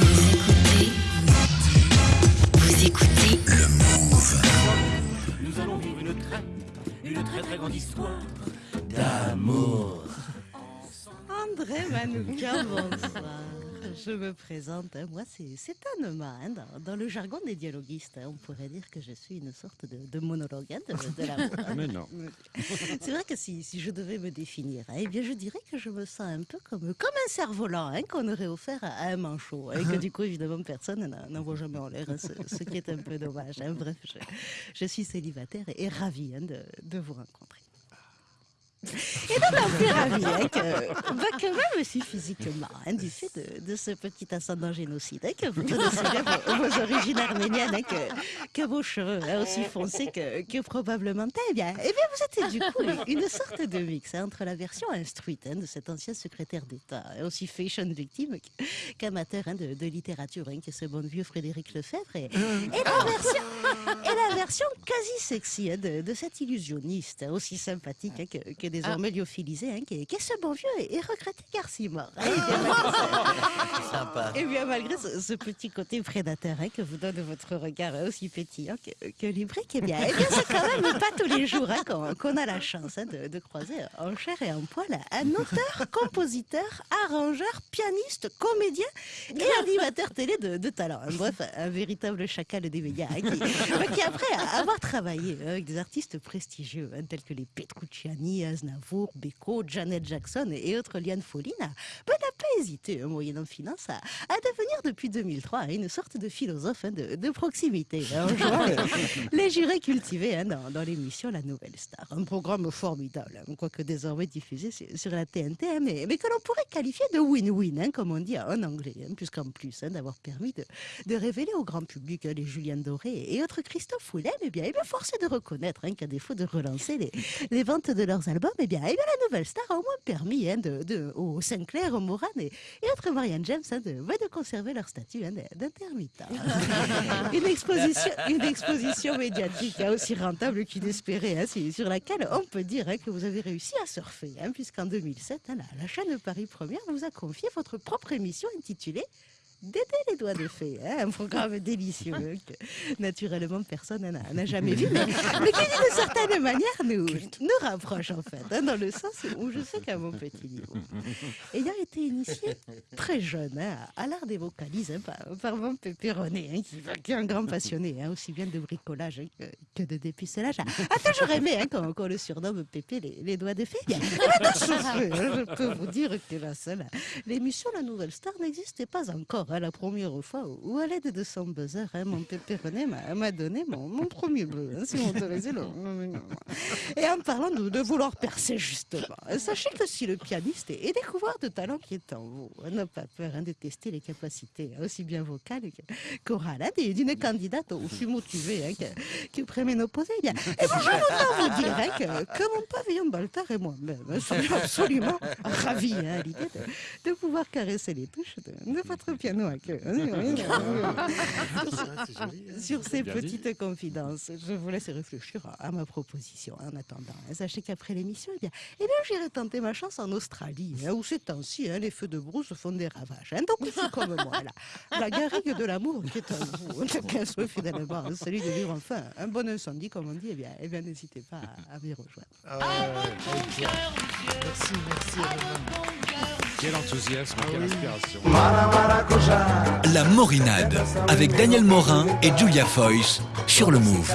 Vous écoutez, vous écoutez le Move. Nous allons vivre une très, une très très grande histoire d'amour. André Manoukian, bonsoir. Je me présente, moi c'est c'est Anema. hein. Dans, dans le jargon des dialoguistes, hein, on pourrait dire que je suis une sorte de, de monologue hein, de, de l'amour. Mais non. C'est vrai que si, si je devais me définir, hein, eh bien je dirais que je me sens un peu comme, comme un cerf-volant qu'on aurait offert à, un manchot. Et que du coup, évidemment, personne n'en- voit jamais en l'air, ce, ce qui est un peu dommage. Bref, je, je suis célibataire et, et ravie de, de vous rencontrer. Et d'autant plus ravie hein, que, bah, que même si physiquement, hein, du fait de, de ce petit ascendant génocide, hein, que vous connaissez bien vos, vos origines arméniennes, hein, que, que vos cheveux hein, aussi foncés que, que probablement eh bien, eh bien, vous êtes du coup une sorte de mix entre la version instruite de cet ancien secrétaire d'État, aussi fashion victime qu- qu'amateur de, de littérature, hein, que ce bon vieux Frédéric Lefebvre, et, et la version, et la version quasi sexy de, de cet illusionniste, aussi sympathique que, que désormais hein, qui, est, ce bon vieux et, et regretté hein, et bien, malgré ce- Sympa. et bien malgré ce, ce petit côté prédateur hein, que vous donne votre regard hein, aussi pétillant que, que lubrique, eh bien, eh bien c'est quand même pas tous les jours hein, qu'on a la chance hein, de, de croiser en chair et en poil un auteur, compositeur, arrangeur, pianiste, comédien et animateur télé de, de talent. hein. Bref, un véritable chacal des médias hein, qui, qui, après avoir travaillé hein, avec des artistes prestigieux hein, tels que les Petrucciani, Aznavour, Beko, Janet Jackson et autres Liane Folline, n'a pas hésité, hein, moyennant finance, à, à devenir depuis 2003 hein, une sorte de philosophe hein, de, de proximité, hein, en jouant les, jurés cultivés hein, dans, dans l'émission La Nouvelle Star. Un programme formidable, hein, quoique désormais diffusé sur, sur la TNT, mais, mais que l'on pourrait qualifier de win-win, hein, comme on dit en anglais, puisqu'en plus d'avoir permis de, de révéler au grand public les Julien Doré et autres Christophe Willem, eh bien, eh bien force de reconnaître qu'à défaut de relancer les, les ventes de leurs albums, eh bien, eh bien, la Nouvelle Star a au moins permis hein, de, de, aux Sinclair, aux Moran et, et Marianne James hein, de, conserver leur statut hein, d'intermittent. une, exposition, une exposition médiatique hein, aussi rentable qu'inespérée, sur laquelle on peut dire que vous avez réussi à surfer, puisqu'en 2007, hein, la, la chaîne Paris Première vous a confié votre propre émission intitulée Dédé les doigts de fée, hein, un programme délicieux que naturellement personne n'a jamais vu, mais, mais qui d'une certaine manière nous, nous rapproche en fait, hein, dans le sens où je sais qu'à mon petit niveau, ayant été initié très jeune hein, à, l'art des vocalises par, par mon pépéronné, hein, qui, qui est un grand passionné, aussi bien de bricolage que, que de dépucelage, a, a toujours aimé qu'on qu'on le surnomme Pépé les, les doigts de fée. Je peux vous dire que la seule, l'émission La Nouvelle Star n'existait pas encore. Hein, la première fois où, à l'aide de son buzzer, hein, mon pépéronné m'a m'a donné mon, premier bleu, hein, si vous m'autorisez le... Et en parlant de, vouloir percer justement, sachez que si le pianiste est, est découvert de talent qui est en vous, hein, n'a pas peur de tester les capacités aussi bien vocales qu'orales hein, d'une candidate aussi motivée hein, que, que préménopausée. Bien, et moi, je vous dire que, que mon pavillon Baltar et moi-même sommes absolument ravis à l'idée de, de pouvoir caresser les touches de, de votre piano hein. Oui, oui. Sur ces dit. petites confidences, je vous laisse réfléchir à, ma proposition en attendant. hein. Sachez qu'après l'émission, eh bien, eh bien, j'irai tenter ma chance en Australie, hein, où ces temps-ci, hein, les feux de brousse font des ravages. hein. Donc, il faut comme moi, là, la garrigue de l'amour qui est en vous, souhait finalement, hein, celui de vivre enfin un bon incendie, comme on dit, eh bien, eh bien n'hésitez pas à, à m'y rejoindre. Merci, merci. Quel enthousiasme, quelle inspiration. La Morinade avec Daniel Morin et Julia Foyce sur le Move.